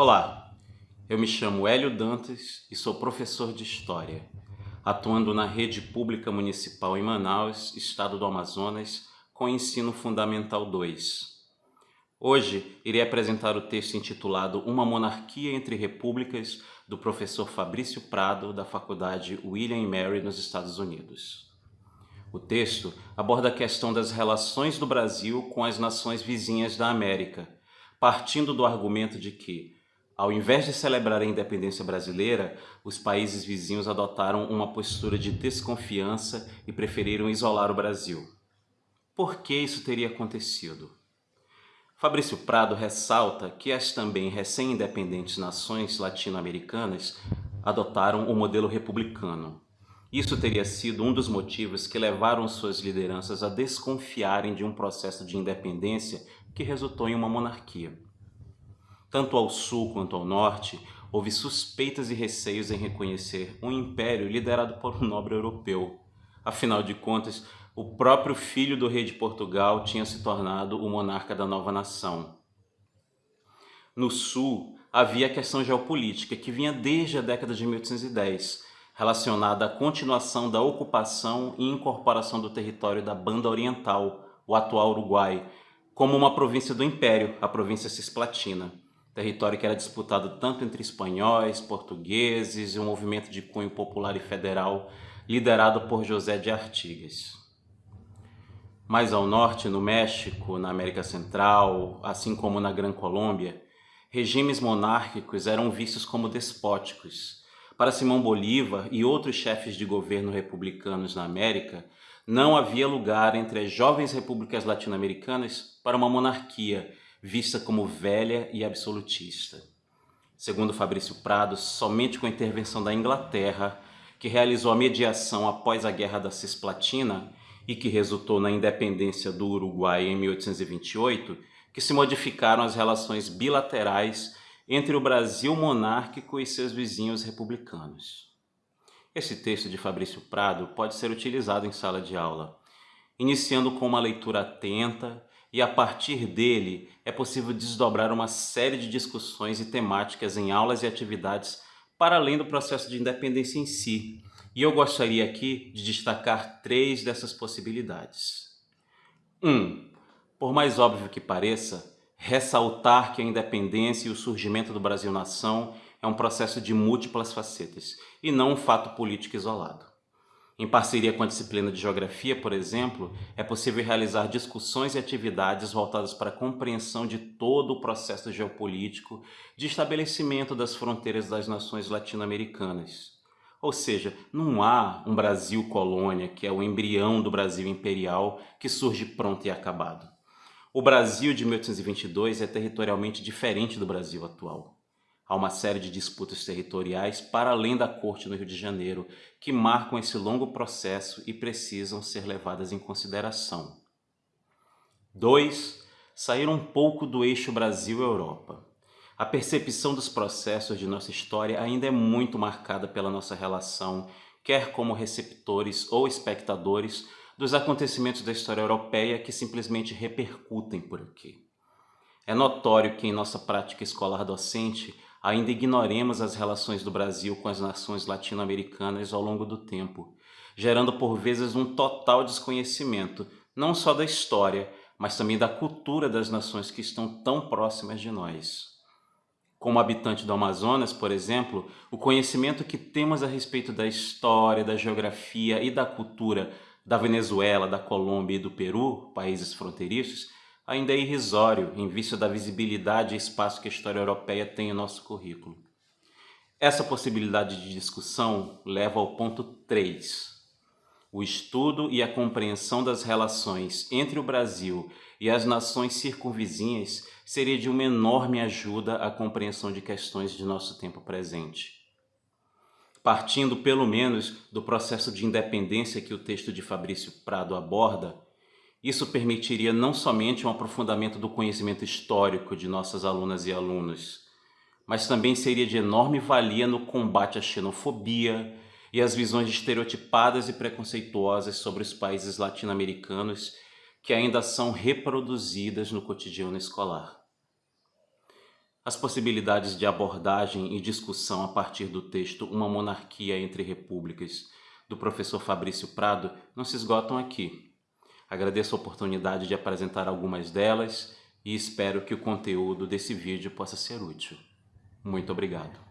Olá, eu me chamo Hélio Dantas e sou professor de História, atuando na rede pública municipal em Manaus, estado do Amazonas, com ensino fundamental 2. Hoje irei apresentar o texto intitulado Uma Monarquia entre Repúblicas, do professor Fabrício Prado, da Faculdade William Mary, nos Estados Unidos. O texto aborda a questão das relações do Brasil com as nações vizinhas da América, partindo do argumento de que ao invés de celebrar a independência brasileira, os países vizinhos adotaram uma postura de desconfiança e preferiram isolar o Brasil. Por que isso teria acontecido? Fabrício Prado ressalta que as também recém-independentes nações latino-americanas adotaram o modelo republicano. Isso teria sido um dos motivos que levaram suas lideranças a desconfiarem de um processo de independência que resultou em uma monarquia. Tanto ao sul quanto ao norte, houve suspeitas e receios em reconhecer um império liderado por um nobre europeu. Afinal de contas, o próprio filho do rei de Portugal tinha se tornado o monarca da nova nação. No sul, havia a questão geopolítica que vinha desde a década de 1810, relacionada à continuação da ocupação e incorporação do território da Banda Oriental, o atual Uruguai, como uma província do Império, a província Cisplatina território que era disputado tanto entre espanhóis, portugueses e um movimento de cunho popular e federal liderado por José de Artigas. Mais ao norte, no México, na América Central, assim como na Gran Colômbia, regimes monárquicos eram vistos como despóticos. Para Simão Bolívar e outros chefes de governo republicanos na América, não havia lugar entre as jovens repúblicas latino-americanas para uma monarquia vista como velha e absolutista. Segundo Fabrício Prado, somente com a intervenção da Inglaterra, que realizou a mediação após a Guerra da Cisplatina e que resultou na independência do Uruguai em 1828, que se modificaram as relações bilaterais entre o Brasil monárquico e seus vizinhos republicanos. Esse texto de Fabrício Prado pode ser utilizado em sala de aula, iniciando com uma leitura atenta e a partir dele é possível desdobrar uma série de discussões e temáticas em aulas e atividades para além do processo de independência em si. E eu gostaria aqui de destacar três dessas possibilidades. 1. Um, por mais óbvio que pareça, ressaltar que a independência e o surgimento do Brasil-nação é um processo de múltiplas facetas e não um fato político isolado. Em parceria com a disciplina de Geografia, por exemplo, é possível realizar discussões e atividades voltadas para a compreensão de todo o processo geopolítico de estabelecimento das fronteiras das nações latino-americanas. Ou seja, não há um Brasil colônia, que é o embrião do Brasil imperial, que surge pronto e acabado. O Brasil de 1822 é territorialmente diferente do Brasil atual. Há uma série de disputas territoriais para além da corte no Rio de Janeiro que marcam esse longo processo e precisam ser levadas em consideração. 2. Sair um pouco do eixo Brasil-Europa. A percepção dos processos de nossa história ainda é muito marcada pela nossa relação, quer como receptores ou espectadores, dos acontecimentos da história europeia que simplesmente repercutem por aqui. É notório que em nossa prática escolar docente ainda ignoremos as relações do Brasil com as nações latino-americanas ao longo do tempo, gerando por vezes um total desconhecimento, não só da história, mas também da cultura das nações que estão tão próximas de nós. Como habitante do Amazonas, por exemplo, o conhecimento que temos a respeito da história, da geografia e da cultura da Venezuela, da Colômbia e do Peru, países fronteiriços, ainda é irrisório em vista da visibilidade e espaço que a história europeia tem em nosso currículo. Essa possibilidade de discussão leva ao ponto 3. O estudo e a compreensão das relações entre o Brasil e as nações circunvizinhas seria de uma enorme ajuda à compreensão de questões de nosso tempo presente. Partindo pelo menos do processo de independência que o texto de Fabrício Prado aborda, isso permitiria não somente um aprofundamento do conhecimento histórico de nossas alunas e alunos, mas também seria de enorme valia no combate à xenofobia e às visões estereotipadas e preconceituosas sobre os países latino-americanos que ainda são reproduzidas no cotidiano escolar. As possibilidades de abordagem e discussão a partir do texto Uma Monarquia entre Repúblicas, do professor Fabrício Prado, não se esgotam aqui. Agradeço a oportunidade de apresentar algumas delas e espero que o conteúdo desse vídeo possa ser útil. Muito obrigado.